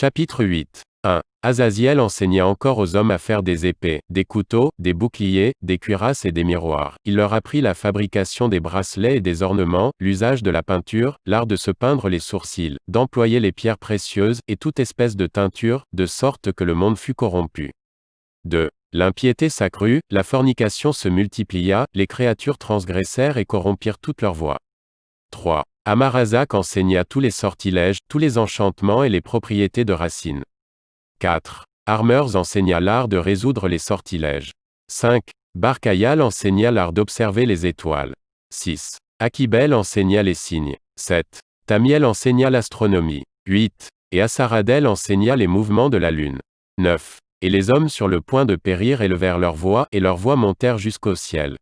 Chapitre 8. 1. Azaziel enseigna encore aux hommes à faire des épées, des couteaux, des boucliers, des cuirasses et des miroirs. Il leur apprit la fabrication des bracelets et des ornements, l'usage de la peinture, l'art de se peindre les sourcils, d'employer les pierres précieuses, et toute espèce de teinture, de sorte que le monde fut corrompu. 2. L'impiété s'accrut, la fornication se multiplia, les créatures transgressèrent et corrompirent toute leur voix. 3. Amarazak enseigna tous les sortilèges, tous les enchantements et les propriétés de racines. 4. Armeurs enseigna l'art de résoudre les sortilèges. 5. Barkayal enseigna l'art d'observer les étoiles. 6. Akibel enseigna les signes. 7. Tamiel enseigna l'astronomie. 8. Et Asaradel enseigna les mouvements de la lune. 9. Et les hommes sur le point de périr élevèrent leur voix, et leurs voix montèrent jusqu'au ciel.